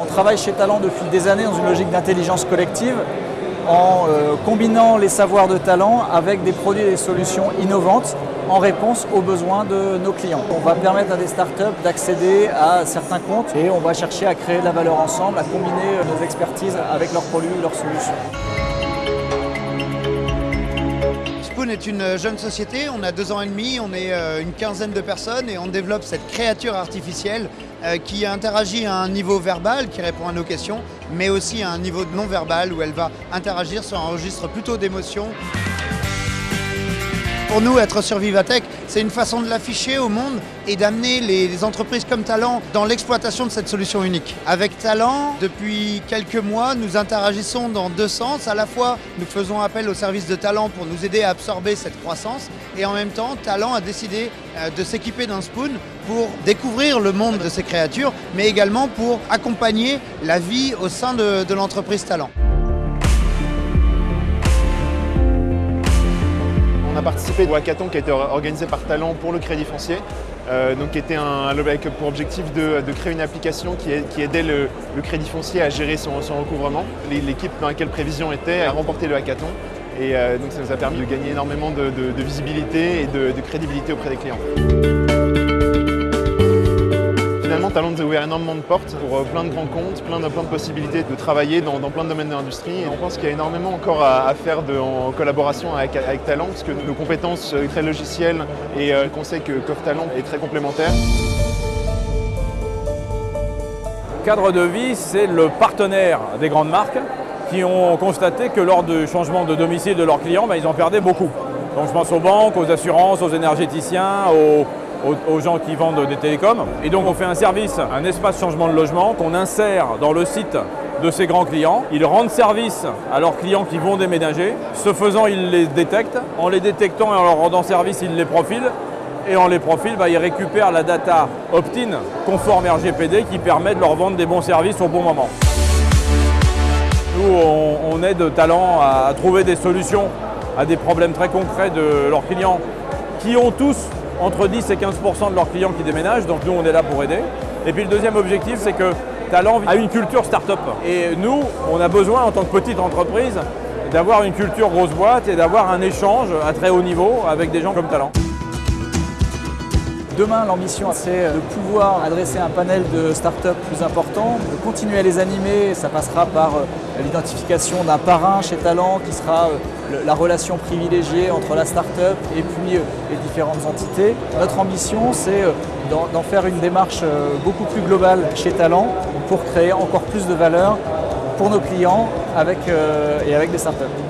On travaille chez Talent depuis des années dans une logique d'intelligence collective en euh, combinant les savoirs de talent avec des produits et des solutions innovantes en réponse aux besoins de nos clients. On va permettre à des startups d'accéder à certains comptes et on va chercher à créer de la valeur ensemble, à combiner nos expertises avec leurs produits, leurs solutions. Spoon est une jeune société, on a deux ans et demi, on est euh, une quinzaine de personnes et on développe cette créature artificielle euh, qui interagit à un niveau verbal, qui répond à nos questions, mais aussi à un niveau non verbal où elle va interagir sur un registre plutôt d'émotions. Pour nous, être sur Vivatech, c'est une façon de l'afficher au monde et d'amener les entreprises comme Talent dans l'exploitation de cette solution unique. Avec Talent, depuis quelques mois, nous interagissons dans deux sens. À la fois, nous faisons appel au service de Talent pour nous aider à absorber cette croissance et en même temps, Talent a décidé euh, de s'équiper d'un spoon pour découvrir le monde de ces créatures, mais également pour accompagner la vie au sein de l'entreprise Talent. A participé au hackathon qui a été organisé par Talent pour le crédit foncier, euh, donc qui était un, avec pour objectif de, créer une application qui, aidait le, crédit foncier à gérer son, recouvrement. L'équipe dans laquelle Prévision était a remporté le hackathon et euh, donc ça nous a permis de gagner énormément de, visibilité et de crédibilité auprès des clients. Finalement, Talent a ouvert énormément de portes pour euh, plein de grands comptes, plein de, plein de possibilités de travailler dans, plein de domaines de l'industrie. On pense qu'il y a énormément encore à, faire en collaboration avec, Talent, parce que nos compétences euh, très logicielles et euh, le conseil que qu'offre Talent est très complémentaire. Cadre de vie, c'est le partenaire des grandes marques qui ont constaté que lors du changement de domicile de leurs clients, ben, ils en perdaient beaucoup. Donc je pense aux banques, aux assurances, aux énergéticiens, aux, aux, gens qui vendent des télécoms. Et donc on fait un service, un espace changement de logement qu'on insère dans le site de ces grands clients. Ils rendent service à leurs clients qui vont déménager. Ce faisant, ils les détectent. En les détectant et en leur rendant service, ils les profilent. Et en les profilent, bah, ils récupèrent la data opt-in conforme RGPD qui permet de leur vendre des bons services au bon moment. Nous, on, aide Talent à trouver des solutions à des problèmes très concrets de leurs clients qui ont tous entre 10 et 15% de leurs clients qui déménagent, donc nous on est là pour aider. Et puis le deuxième objectif, c'est que Talent a une culture start-up. Et nous, on a besoin en tant que petite entreprise d'avoir une culture grosse boîte et d'avoir un échange à très haut niveau avec des gens comme Talent. Demain, l'ambition, c'est de pouvoir adresser un panel de startups plus important, de continuer à les animer. Ça passera par euh, l'identification d'un parrain chez Talent qui sera euh, la relation privilégiée entre la startup et puis euh, les différentes entités. Notre ambition, c'est d'en faire une démarche beaucoup plus globale chez Talent pour créer encore plus de valeur pour nos clients et avec des startups.